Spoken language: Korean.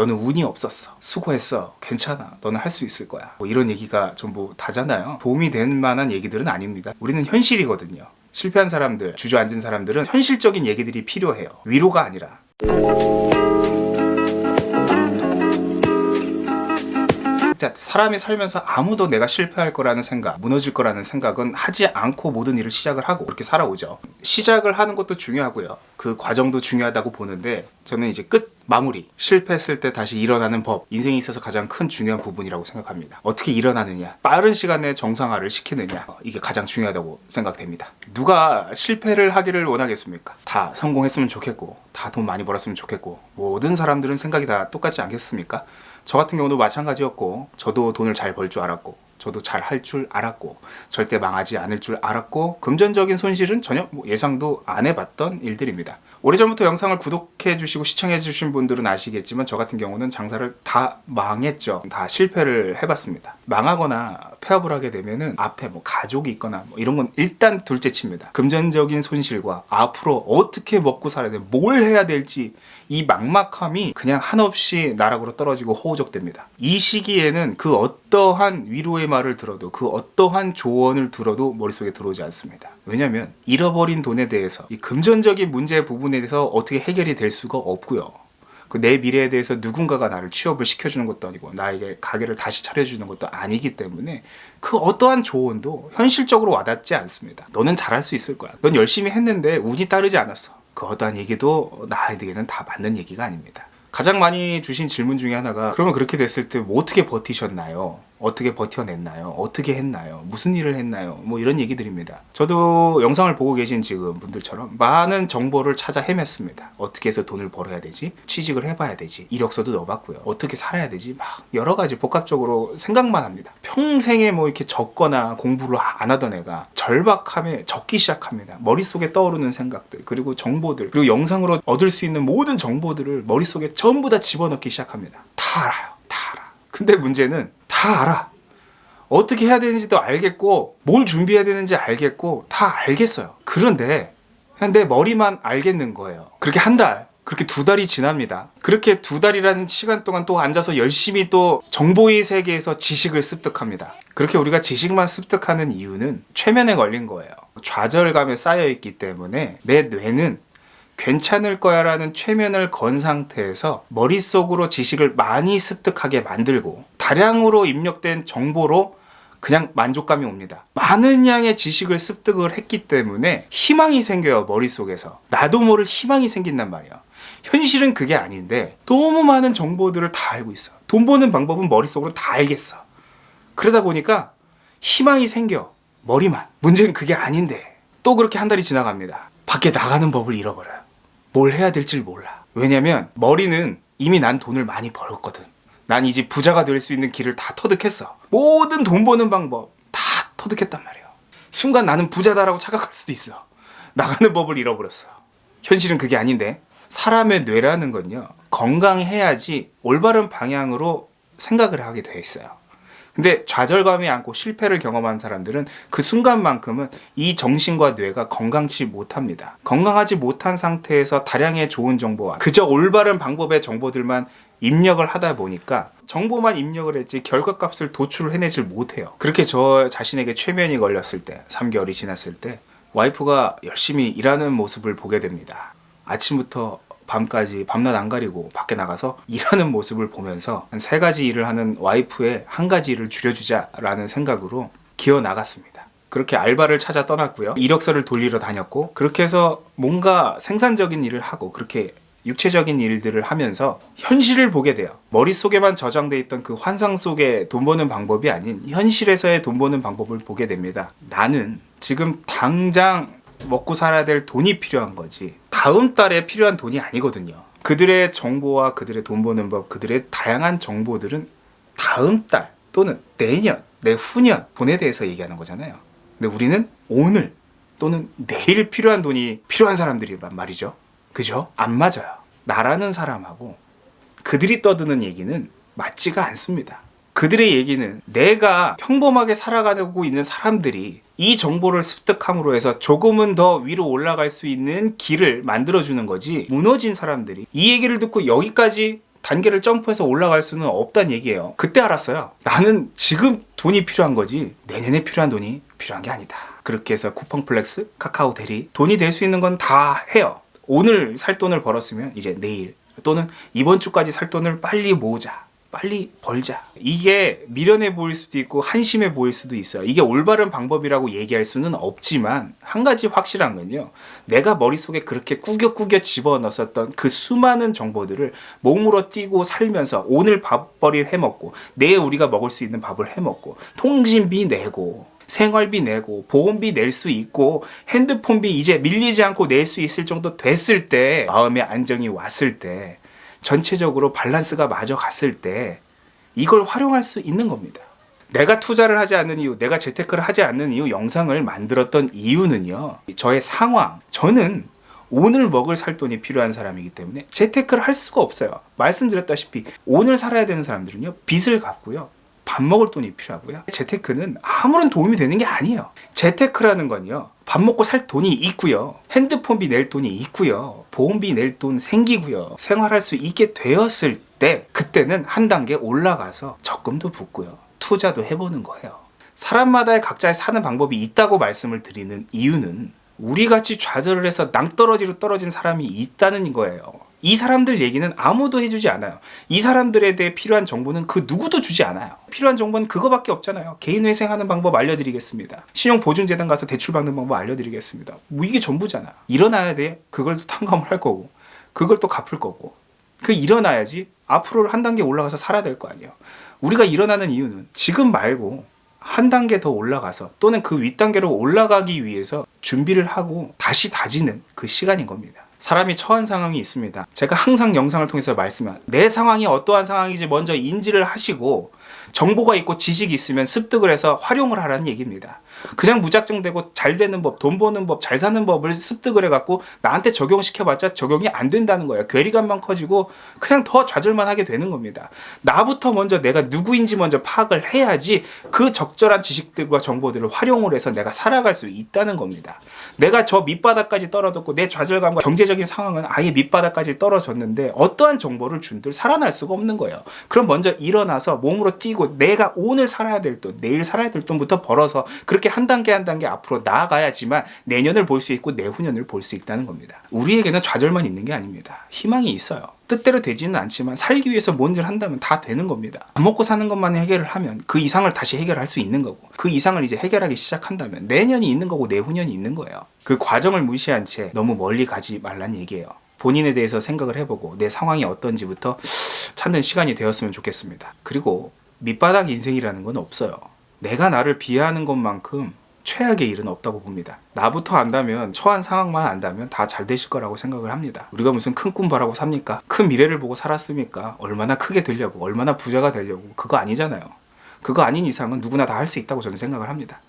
너는 운이 없었어. 수고했어. 괜찮아. 너는 할 수 있을 거야. 뭐 이런 얘기가 전부 다잖아요. 도움이 될 만한 얘기들은 아닙니다. 우리는 현실이거든요. 실패한 사람들 주저앉은 사람들은 현실적인 얘기들이 필요해요. 위로가 아니라 자, 사람이 살면서 아무도 내가 실패할 거라는 생각, 무너질 거라는 생각은 하지 않고 모든 일을 시작을 하고 그렇게 살아오죠. 시작을 하는 것도 중요하고요. 그 과정도 중요하다고 보는데 저는 이제 끝 마무리 실패했을 때 다시 일어나는 법 인생에 있어서 가장 큰 중요한 부분이라고 생각합니다. 어떻게 일어나느냐 빠른 시간에 정상화를 시키느냐 어, 이게 가장 중요하다고 생각됩니다. 누가 실패를 하기를 원하겠습니까? 다 성공했으면 좋겠고 다 돈 많이 벌었으면 좋겠고 모든 사람들은 생각이 다 똑같지 않겠습니까? 저 같은 경우도 마찬가지였고 저도 돈을 잘 벌 줄 알았고 저도 잘 할 줄 알았고 절대 망하지 않을 줄 알았고 금전적인 손실은 전혀 뭐 예상도 안 해봤던 일들입니다. 오래전부터 영상을 구독해 주시고 시청해 주신 분들은 아시겠지만 저 같은 경우는 장사를 다 망했죠. 다 실패를 해봤습니다. 망하거나 폐업을 하게 되면은 앞에 뭐 가족이 있거나 뭐 이런 건 일단 둘째 칩니다. 금전적인 손실과 앞으로 어떻게 먹고 살아야 돼, 뭘 해야 될지 이 막막함이 그냥 한없이 나락으로 떨어지고 호우적됩니다. 이 시기에는 그 어 떠한 위로의 말을 들어도 그 어떠한 조언을 들어도 머릿속에 들어오지 않습니다. 왜냐하면 잃어버린 돈에 대해서 이 금전적인 문제 부분에 대해서 어떻게 해결이 될 수가 없고요. 그 내 미래에 대해서 누군가가 나를 취업을 시켜주는 것도 아니고 나에게 가게를 다시 차려주는 것도 아니기 때문에 그 어떠한 조언도 현실적으로 와닿지 않습니다. 너는 잘할 수 있을 거야. 넌 열심히 했는데 운이 따르지 않았어. 그 어떠한 얘기도 나에게는 다 맞는 얘기가 아닙니다. 가장 많이 주신 질문 중에 하나가 그러면 그렇게 됐을 때 뭐 어떻게 버티셨나요? 어떻게 버텨냈나요? 어떻게 했나요? 무슨 일을 했나요? 뭐 이런 얘기들입니다. 저도 영상을 보고 계신 지금 분들처럼 많은 정보를 찾아 헤맸습니다. 어떻게 해서 돈을 벌어야 되지? 취직을 해봐야 되지? 이력서도 넣어봤고요. 어떻게 살아야 되지? 막 여러 가지 복합적으로 생각만 합니다. 평생에 뭐 이렇게 적거나 공부를 안 하던 애가 절박함에 적기 시작합니다. 머릿속에 떠오르는 생각들, 그리고 정보들, 그리고 영상으로 얻을 수 있는 모든 정보들을 머릿속에 전부 다 집어넣기 시작합니다. 다 알아요. 다 알아. 근데 문제는 다 알아. 어떻게 해야 되는지도 알겠고 뭘 준비해야 되는지 알겠고 다 알겠어요. 그런데 내 머리만 알겠는 거예요. 그렇게 한 달, 그렇게 두 달이 지납니다. 그렇게 두 달이라는 시간 동안 또 앉아서 열심히 또 정보의 세계에서 지식을 습득합니다. 그렇게 우리가 지식만 습득하는 이유는 최면에 걸린 거예요. 좌절감에 쌓여 있기 때문에 내 뇌는 괜찮을 거야 라는 최면을 건 상태에서 머릿속으로 지식을 많이 습득하게 만들고 다량으로 입력된 정보로 그냥 만족감이 옵니다. 많은 양의 지식을 습득을 했기 때문에 희망이 생겨요, 머릿속에서. 나도 모를 희망이 생긴단 말이야. 현실은 그게 아닌데 너무 많은 정보들을 다 알고 있어. 돈 버는 방법은 머릿속으로 다 알겠어. 그러다 보니까 희망이 생겨. 머리만. 문제는 그게 아닌데 또 그렇게 한 달이 지나갑니다. 밖에 나가는 법을 잃어버려요. 뭘 해야 될지 몰라. 왜냐면 머리는 이미 난 돈을 많이 벌었거든. 난 이제 부자가 될 수 있는 길을 다 터득했어. 모든 돈 버는 방법 다 터득했단 말이야. 순간 나는 부자다라고 착각할 수도 있어. 나가는 법을 잃어버렸어. 현실은 그게 아닌데 사람의 뇌라는 건요. 건강해야지 올바른 방향으로 생각을 하게 돼 있어요. 근데 좌절감이 안고 실패를 경험한 사람들은 그 순간만큼은 이 정신과 뇌가 건강치 못합니다. 건강하지 못한 상태에서 다량의 좋은 정보와 그저 올바른 방법의 정보들만 입력을 하다 보니까 정보만 입력을 했지 결과값을 도출을 해내질 못해요. 그렇게 저 자신에게 최면이 걸렸을 때, 3개월이 지났을 때 와이프가 열심히 일하는 모습을 보게 됩니다. 아침부터 밤까지 밤낮 안 가리고 밖에 나가서 일하는 모습을 보면서 한 세 가지 일을 하는 와이프의 한 가지 일을 줄여주자라는 생각으로 기어 나갔습니다. 그렇게 알바를 찾아 떠났고요. 이력서를 돌리러 다녔고 그렇게 해서 뭔가 생산적인 일을 하고 그렇게 육체적인 일들을 하면서 현실을 보게 돼요. 머릿속에만 저장돼 있던 그 환상 속의 돈 버는 방법이 아닌 현실에서의 돈 버는 방법을 보게 됩니다. 나는 지금 당장 먹고 살아야 될 돈이 필요한 거지. 다음 달에 필요한 돈이 아니거든요. 그들의 정보와 그들의 돈 버는 법, 그들의 다양한 정보들은 다음 달 또는 내년, 내후년 돈에 대해서 얘기하는 거잖아요. 근데 우리는 오늘 또는 내일 필요한 돈이 필요한 사람들이란 말이죠. 그죠? 안 맞아요. 나라는 사람하고 그들이 떠드는 얘기는 맞지가 않습니다. 그들의 얘기는 내가 평범하게 살아가고 있는 사람들이 이 정보를 습득함으로 해서 조금은 더 위로 올라갈 수 있는 길을 만들어주는 거지 무너진 사람들이 이 얘기를 듣고 여기까지 단계를 점프해서 올라갈 수는 없다는 얘기예요. 그때 알았어요. 나는 지금 돈이 필요한 거지 내년에 필요한 돈이 필요한 게 아니다. 그렇게 해서 쿠팡 플렉스, 카카오 대리 돈이 될 수 있는 건 다 해요. 오늘 살 돈을 벌었으면 이제 내일 또는 이번 주까지 살 돈을 빨리 모으자. 빨리 벌자. 이게 미련해 보일 수도 있고 한심해 보일 수도 있어요. 이게 올바른 방법이라고 얘기할 수는 없지만 한 가지 확실한 건요. 내가 머릿속에 그렇게 꾸겨꾸겨 집어넣었던 그 수많은 정보들을 몸으로 뛰고 살면서 오늘 밥벌이를 해먹고 내일 우리가 먹을 수 있는 밥을 해먹고 통신비 내고 생활비 내고 보험비 낼 수 있고 핸드폰비 이제 밀리지 않고 낼 수 있을 정도 됐을 때 마음의 안정이 왔을 때 전체적으로 밸런스가 맞아 갔을 때 이걸 활용할 수 있는 겁니다. 내가 투자를 하지 않는 이유, 내가 재테크를 하지 않는 이유 영상을 만들었던 이유는요. 저의 상황, 저는 오늘 먹을 살 돈이 필요한 사람이기 때문에 재테크를 할 수가 없어요. 말씀드렸다시피 오늘 살아야 되는 사람들은요. 빚을 갚고요. 밥 먹을 돈이 필요하고요. 재테크는 아무런 도움이 되는 게 아니에요. 재테크라는 건요. 밥 먹고 살 돈이 있고요. 핸드폰비 낼 돈이 있고요. 보험비 낼 돈 생기고요. 생활할 수 있게 되었을 때 그때는 한 단계 올라가서 적금도 붙고요. 투자도 해보는 거예요. 사람마다의 각자의 사는 방법이 있다고 말씀을 드리는 이유는 우리 같이 좌절을 해서 낭떠러지로 떨어진 사람이 있다는 거예요. 이 사람들 얘기는 아무도 해주지 않아요. 이 사람들에 대해 필요한 정보는 그 누구도 주지 않아요. 필요한 정보는 그거밖에 없잖아요. 개인 회생하는 방법 알려드리겠습니다. 신용보증재단 가서 대출 받는 방법 알려드리겠습니다. 뭐 이게 전부잖아. 일어나야 돼. 그걸 또 탕감을 할 거고, 그걸 또 갚을 거고. 그 일어나야지 앞으로 한 단계 올라가서 살아야 될 거 아니에요. 우리가 일어나는 이유는 지금 말고 한 단계 더 올라가서 또는 그 윗단계로 올라가기 위해서 준비를 하고 다시 다지는 그 시간인 겁니다. 사람이 처한 상황이 있습니다. 제가 항상 영상을 통해서 말씀한 내 상황이 어떠한 상황인지 먼저 인지를 하시고 정보가 있고 지식이 있으면 습득을 해서 활용을 하라는 얘기입니다. 그냥 무작정 되고 잘 되는 법, 돈 버는 법, 잘 사는 법을 습득을 해갖고 나한테 적용시켜봤자 적용이 안 된다는 거예요. 괴리감만 커지고 그냥 더 좌절만 하게 되는 겁니다. 나부터 먼저 내가 누구인지 먼저 파악을 해야지 그 적절한 지식들과 정보들을 활용을 해서 내가 살아갈 수 있다는 겁니다. 내가 저 밑바닥까지 떨어졌고 내 좌절감과 경제적인 상황은 아예 밑바닥까지 떨어졌는데 어떠한 정보를 준들 살아날 수가 없는 거예요. 그럼 먼저 일어나서 몸으로 뛰고 내가 오늘 살아야 될 돈, 내일 살아야 될 돈부터 벌어서 그렇게 한 단계 한 단계 앞으로 나아가야지만 내년을 볼 수 있고 내후년을 볼 수 있다는 겁니다. 우리에게는 좌절만 있는 게 아닙니다. 희망이 있어요. 뜻대로 되지는 않지만 살기 위해서 뭔지를 한다면 다 되는 겁니다. 밥 먹고 사는 것만 해결을 하면 그 이상을 다시 해결할 수 있는 거고 그 이상을 이제 해결하기 시작한다면 내년이 있는 거고 내후년이 있는 거예요. 그 과정을 무시한 채 너무 멀리 가지 말란 얘기예요. 본인에 대해서 생각을 해보고 내 상황이 어떤지부터 찾는 시간이 되었으면 좋겠습니다. 그리고 밑바닥 인생이라는 건 없어요. 내가 나를 비하하는 것만큼 최악의 일은 없다고 봅니다. 나부터 안다면 처한 상황만 안다면 다 잘 되실 거라고 생각을 합니다. 우리가 무슨 큰 꿈 바라고 삽니까? 큰 미래를 보고 살았습니까? 얼마나 크게 되려고, 얼마나 부자가 되려고 그거 아니잖아요. 그거 아닌 이상은 누구나 다 할 수 있다고 저는 생각을 합니다.